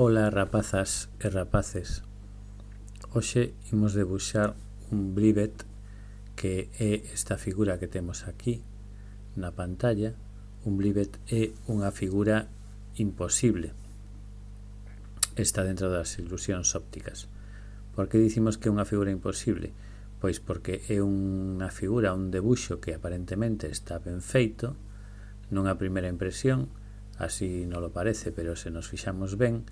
Ola rapazas e rapaces. Hoxe imos debuxar un blivet que é esta figura que temos aquí na pantalla. Un blivet é unha figura imposible. Está dentro das ilusións ópticas. Por que dicimos que é unha figura imposible? Pois porque é unha figura, un debuxo que aparentemente está ben feito Nunha primeira impresión, así non lo parece, pero se nos fixamos ben,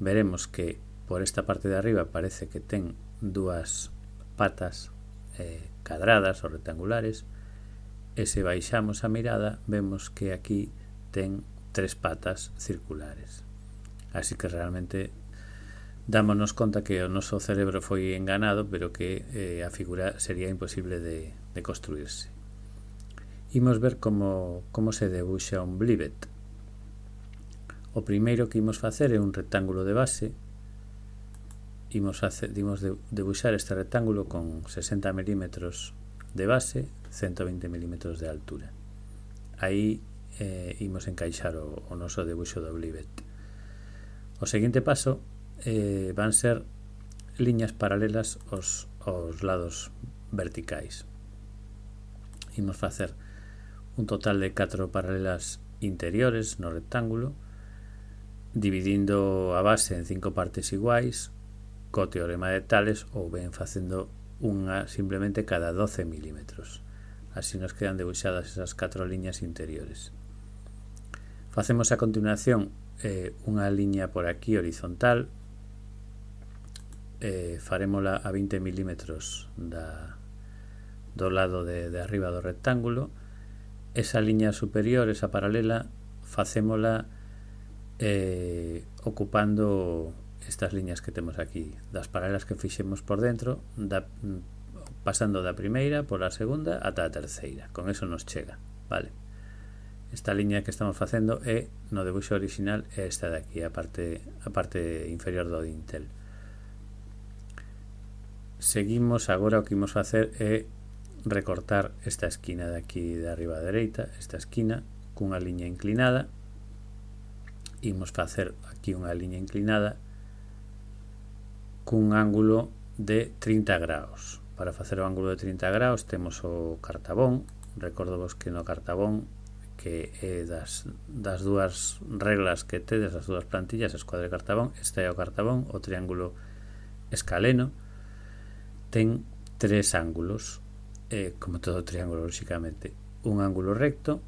veremos que por esta parte de arriba parece que ten dúas patas eh, cadradas ou rectangulares e se baixamos a mirada vemos que aquí ten tres patas circulares. Así que realmente dámonos conta que o noso cerebro foi enganado pero que eh, a figura sería imposible de, de construirse imos ver como, como se debuxa un blivet o primeiro que imos facer é un rectángulo de base. Imos, facer, imos de, debuxar este rectángulo con 60 mm de base 120 mm de altura. Aí eh, imos encaixar o, o noso debuxo do Blivet o seguinte paso eh, van ser liñas paralelas aos, aos lados verticais. Imos facer un total de 4 paralelas interiores no rectángulo dividindo a base en cinco partes iguais co teorema de Tales ou ben facendo unha simplemente cada 12 milímetros. Así nos quedan debuxadas esas catro liñas interiores. Facemos a continuación eh, unha liña por aquí horizontal eh, farémola a 20 milímetros da, do lado de, de arriba do rectángulo esa liña superior, esa paralela facémola a eh, ocupando estas liñas que temos aquí. Das paralelas que fixemos por dentro da, mm, pasando da primeira pola segunda ata a terceira. Con eso nos chega vale? Esta liña que estamos facendo é no debuxo original é esta de aquí a parte, a parte inferior do dintel. Seguimos agora o que imos facer é recortar esta esquina de aquí de arriba a dereita esta esquina cunha liña inclinada imos facer aquí unha liña inclinada cun ángulo de 30 graus. Para facer o ángulo de 30 graus temos o cartabón. Recordo vos que no cartabón que é das, das dúas reglas que tedes, as dúas plantillas, escuadra e cartabón, este é o cartabón, o triángulo escaleno, ten tres ángulos, eh, como todo triángulo, lóxicamente. Un ángulo recto,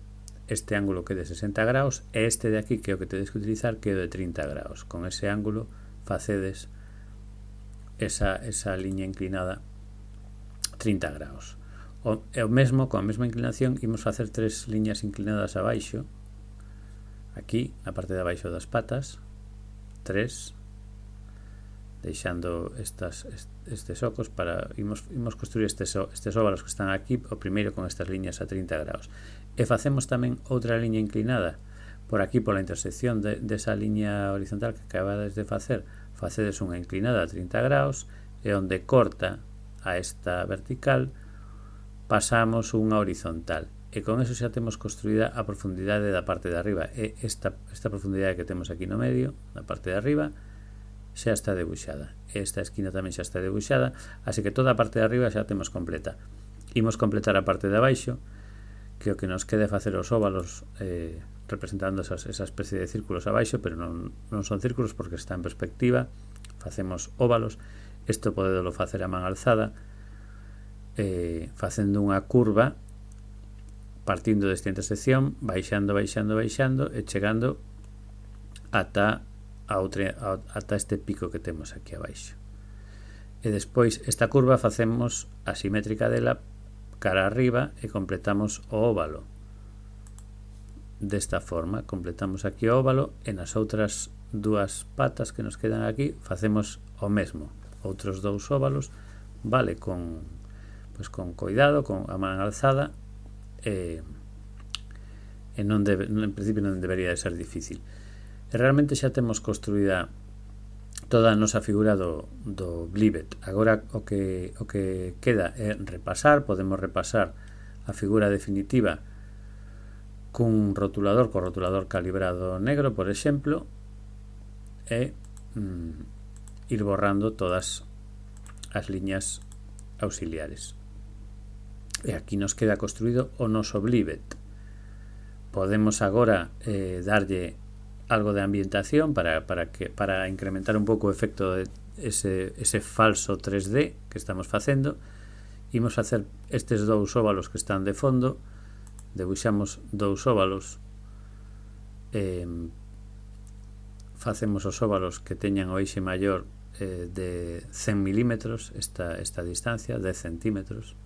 este ángulo que é de 60 graus e este de aquí que é o que tedes que utilizar que é de 30 graus. Con ese ángulo facedes esa, esa liña inclinada 30 graus. O, e o mesmo, con a mesma inclinación, imos facer tres liñas inclinadas abaixo, aquí, na parte de abaixo das patas, tres, deixando estas estes ocos para imos, imos construir estes, estes óvalos que están aquí o primeiro con estas liñas a 30 graus e facemos tamén outra liña inclinada. Por aquí pola intersección de, desa liña horizontal que acabades de facer facedes unha inclinada a 30 graus e onde corta a esta vertical pasamos unha horizontal. E con eso xa temos construída a profundidade da parte de arriba. E esta, esta profundidade que temos aquí no medio da parte de arriba xa está debuxada. Esta esquina tamén xa está debuxada, así que toda a parte de arriba xa temos completa. Imos completar a parte de abaixo, que o que nos quede facer os óvalos eh, representando esas, esa especie de círculos abaixo, pero non, non son círculos porque está en perspectiva, facemos óvalos, isto podedolo facer a man alzada, eh, facendo unha curva partindo desta intersección, baixando, baixando, baixando e chegando ata a outra, a, ata este pico que temos aquí abaixo. E despois esta curva facemos a simétrica dela cara arriba e completamos o óvalo. Desta forma, completamos aquí o óvalo e nas outras dúas patas que nos quedan aquí facemos o mesmo. Outros dous óvalos, vale, con pois con cuidado, con a man alzada e, e non debe, en principio non debería de ser difícil. E realmente xa temos construída toda a nosa figura do, do Blivet. Agora o que, o que queda é repasar, podemos repasar a figura definitiva cun rotulador, co rotulador calibrado negro, por exemplo, e mm, ir borrando todas as liñas auxiliares. E aquí nos queda construído o noso blivet. Podemos agora eh, darlle algo de ambientación para, para, que, para incrementar un pouco o efecto de ese, ese falso 3D que estamos facendo. Imos facer estes dous óvalos que están de fondo debuxamos dous óvalos eh, facemos os óvalos que teñan o eixe maior eh, de 100 milímetros esta, esta distancia, 10 centímetros.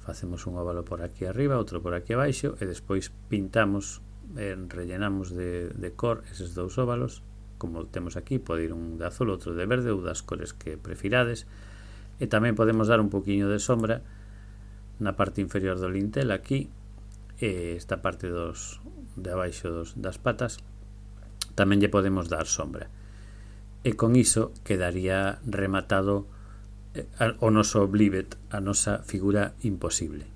Facemos un óvalo por aquí arriba, outro por aquí abaixo e despois pintamos eh, rellenamos de, de cor eses dous óvalos. Como temos aquí, pode ir un de azul, outro de verde ou das cores que prefirades. E tamén podemos dar un poquinho de sombra na parte inferior do lintel aquí e esta parte dos de abaixo dos, das patas tamén lle podemos dar sombra. E con iso quedaría rematado eh, o noso oblivet, a nosa figura imposible.